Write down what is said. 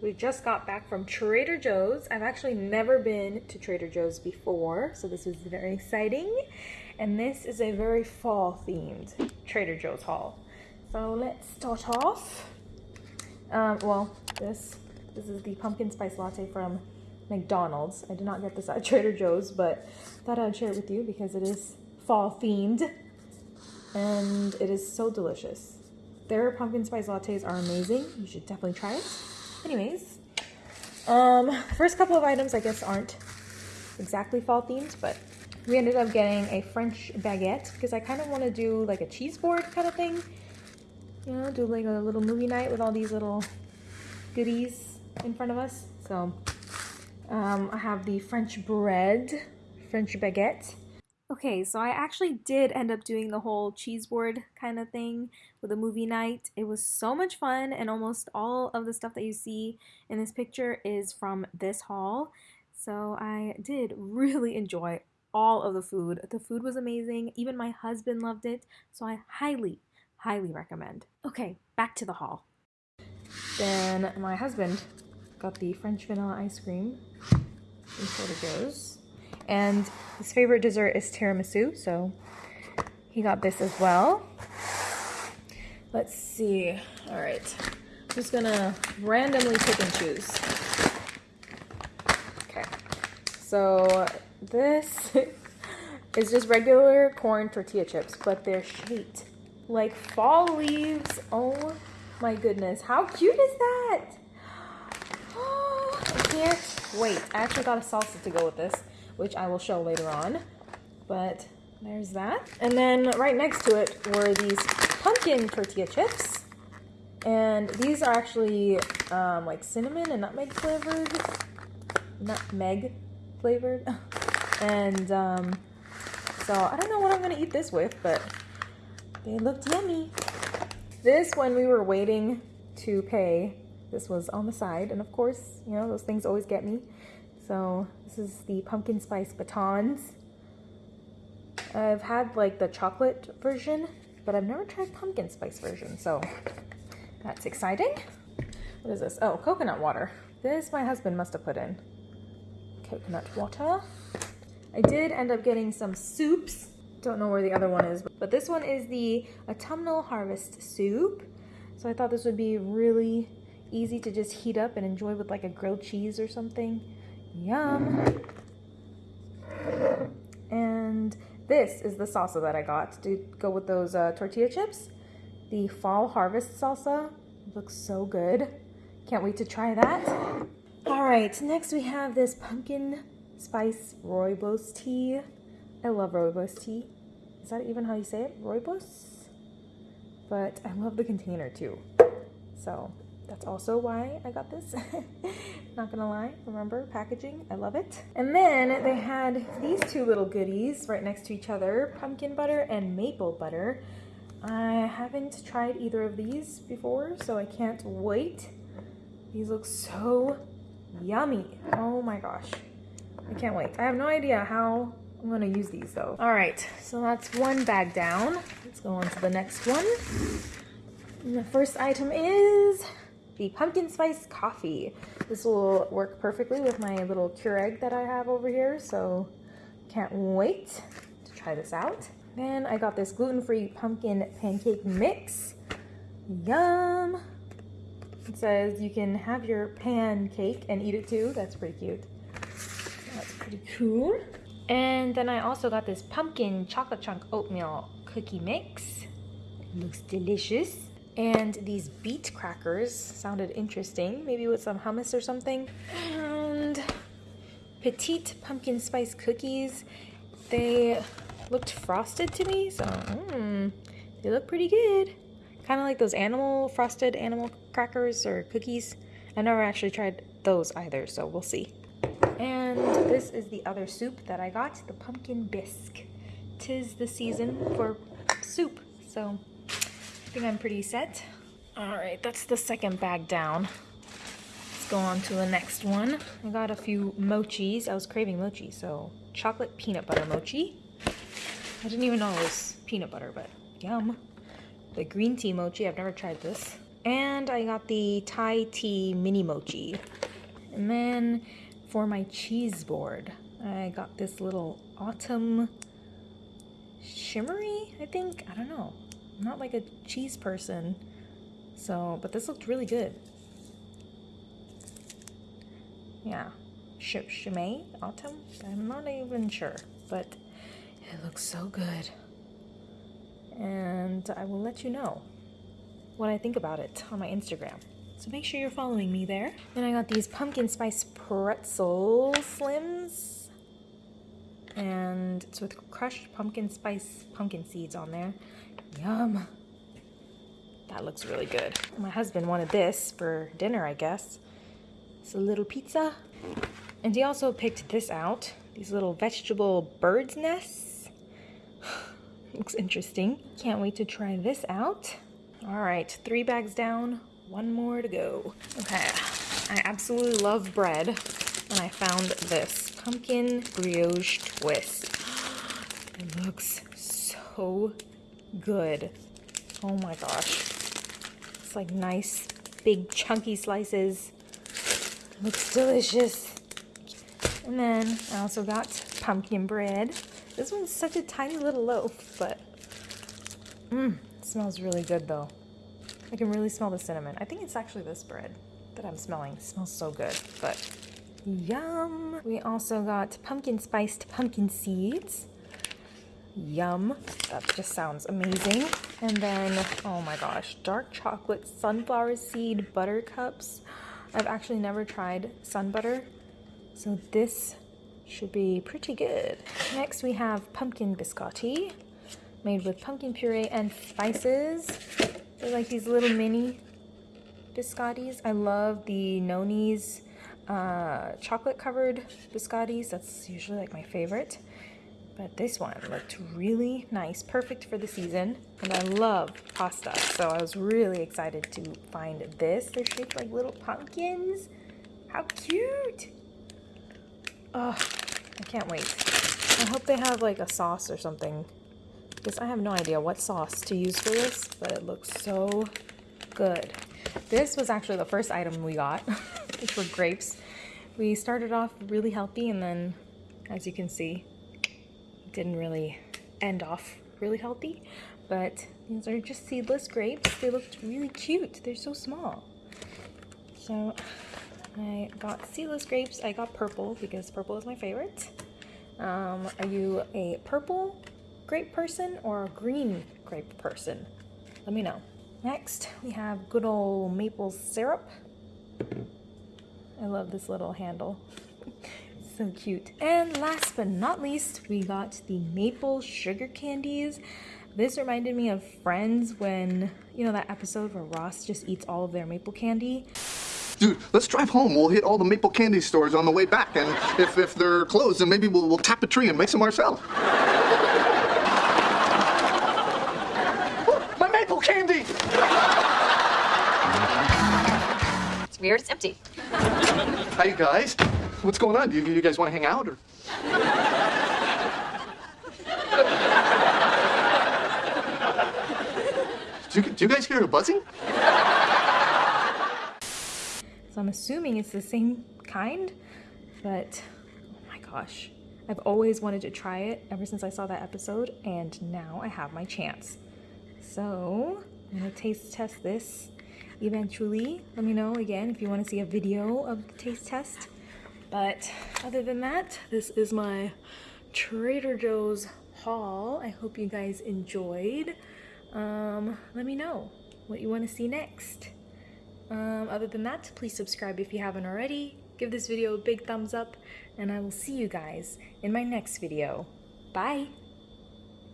We just got back from Trader Joe's. I've actually never been to Trader Joe's before, so this was very exciting. And this is a very fall themed Trader Joe's haul. So let's start off. Um, well, this this is the pumpkin spice latte from McDonald's. I did not get this at Trader Joe's, but thought I'd share it with you because it is fall themed and it is so delicious. Their pumpkin spice lattes are amazing. You should definitely try it. Anyways, um, first couple of items I guess aren't exactly fall themed, but we ended up getting a French baguette because I kind of want to do like a cheese board kind of thing. You know, do like a little movie night with all these little goodies in front of us. So um, I have the French bread, French baguette. Okay, so I actually did end up doing the whole cheese board kind of thing with a movie night. It was so much fun, and almost all of the stuff that you see in this picture is from this haul. So I did really enjoy all of the food. The food was amazing. Even my husband loved it. So I highly, highly recommend. Okay, back to the haul. Then my husband got the French vanilla ice cream in Trader Joe's. And his favorite dessert is tiramisu, so he got this as well. Let's see. All right. I'm just gonna randomly pick and choose. Okay. So this is just regular corn tortilla chips, but they're shaped like fall leaves. Oh my goodness. How cute is that? Oh, I can't wait. I actually got a salsa to go with this which I will show later on. But there's that. And then right next to it were these pumpkin tortilla chips. And these are actually um, like cinnamon and nutmeg flavored. Nutmeg flavored. and um, so I don't know what I'm going to eat this with, but they looked yummy. This, when we were waiting to pay, this was on the side. And of course, you know, those things always get me. So this is the pumpkin spice batons. I've had like the chocolate version, but I've never tried pumpkin spice version. So that's exciting. What is this? Oh, coconut water. This my husband must have put in. Coconut water. I did end up getting some soups. Don't know where the other one is, but this one is the autumnal harvest soup. So I thought this would be really easy to just heat up and enjoy with like a grilled cheese or something. Yum. And this is the salsa that I got to go with those uh, tortilla chips. The Fall Harvest salsa. looks so good. Can't wait to try that. All right, next we have this pumpkin spice rooibos tea. I love rooibos tea. Is that even how you say it? Rooibos? But I love the container too. So that's also why I got this. Not gonna lie, remember packaging, I love it. And then they had these two little goodies right next to each other, pumpkin butter and maple butter. I haven't tried either of these before, so I can't wait. These look so yummy. Oh my gosh. I can't wait. I have no idea how I'm gonna use these though. All right, so that's one bag down. Let's go on to the next one. And the first item is the pumpkin spice coffee. This will work perfectly with my little Keurig that I have over here, so can't wait to try this out. Then I got this gluten-free pumpkin pancake mix. Yum! It says you can have your pancake and eat it too. That's pretty cute. That's pretty cool. And then I also got this pumpkin chocolate chunk oatmeal cookie mix. looks delicious. And these beet crackers sounded interesting, maybe with some hummus or something. And petite pumpkin spice cookies. They looked frosted to me, so mm, they look pretty good. Kind of like those animal, frosted animal crackers or cookies. I never actually tried those either, so we'll see. And this is the other soup that I got, the pumpkin bisque. Tis the season for soup, so I think I'm pretty set. All right, that's the second bag down. Let's go on to the next one. I got a few mochis. I was craving mochi, so chocolate peanut butter mochi. I didn't even know it was peanut butter, but yum. The green tea mochi, I've never tried this. And I got the Thai tea mini mochi. And then for my cheese board, I got this little autumn shimmery, I think. I don't know. I'm not like a cheese person. So, but this looked really good. Yeah. Sh Chimay Autumn? I'm not even sure, but it looks so good. And I will let you know what I think about it on my Instagram. So make sure you're following me there. Then I got these pumpkin spice pretzel slims. And it's with crushed pumpkin spice pumpkin seeds on there. Yum. That looks really good. My husband wanted this for dinner, I guess. It's a little pizza. And he also picked this out. These little vegetable bird's nests. looks interesting. Can't wait to try this out. All right, three bags down, one more to go. Okay, I absolutely love bread. And I found this pumpkin brioche twist. It looks so good. Oh my gosh. It's like nice, big, chunky slices. Looks delicious. And then I also got pumpkin bread. This one's such a tiny little loaf, but mmm, smells really good though. I can really smell the cinnamon. I think it's actually this bread that I'm smelling. It smells so good, but yum. We also got pumpkin spiced pumpkin seeds. Yum. That just sounds amazing. And then, oh my gosh, dark chocolate sunflower seed butter cups. I've actually never tried sun butter, so this should be pretty good. Next we have pumpkin biscotti, made with pumpkin puree and spices. They're like these little mini biscottis. I love the Nonni's uh, chocolate covered biscottis. That's usually like my favorite. But this one looked really nice, perfect for the season. And I love pasta, so I was really excited to find this. They're shaped like little pumpkins. How cute! Oh, I can't wait. I hope they have like a sauce or something. Because I have no idea what sauce to use for this, but it looks so good. This was actually the first item we got, which were grapes. We started off really healthy and then, as you can see, didn't really end off really healthy, but these are just seedless grapes. They looked really cute. They're so small. So I got seedless grapes. I got purple because purple is my favorite. Um, are you a purple grape person or a green grape person? Let me know. Next, we have good old maple syrup. I love this little handle so cute. And last but not least, we got the maple sugar candies. This reminded me of Friends when, you know, that episode where Ross just eats all of their maple candy. Dude, let's drive home. We'll hit all the maple candy stores on the way back, and if, if they're closed, then maybe we'll, we'll tap a tree and make some ourselves. It's weird, it's empty. Hi, guys. What's going on? Do you, you guys want to hang out or? do, you, do you guys hear a buzzing? So I'm assuming it's the same kind, but oh my gosh. I've always wanted to try it ever since I saw that episode, and now I have my chance. So I'm gonna taste test this eventually. Let me know again if you want to see a video of the taste test. But other than that, this is my Trader Joe's haul. I hope you guys enjoyed. Um, let me know what you want to see next. Um, other than that, please subscribe if you haven't already. Give this video a big thumbs up, and I will see you guys in my next video. Bye!